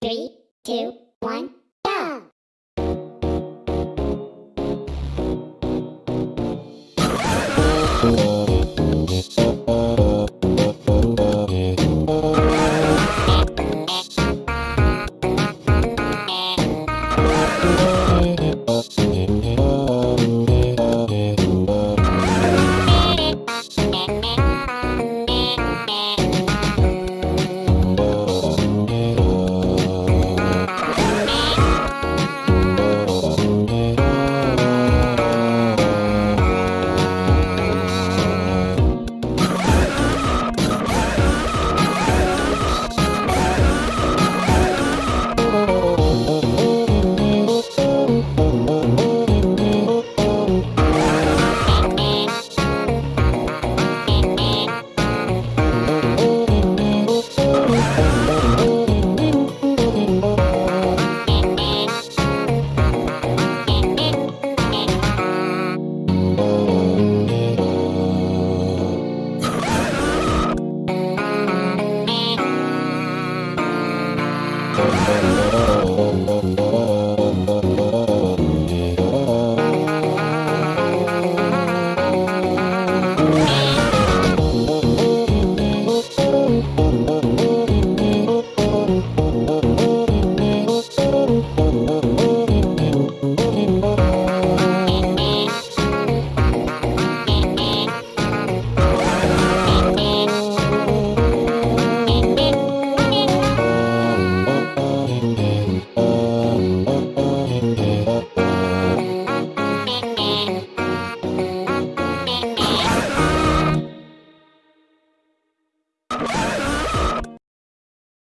Three, two, one, Thank